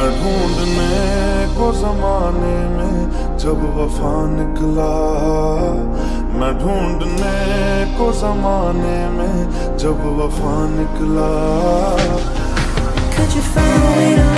मैं ढूँढने को जमाने में जब वफा निकला। मैं ढूँढने को जमाने में जब वफा निकला। Could you find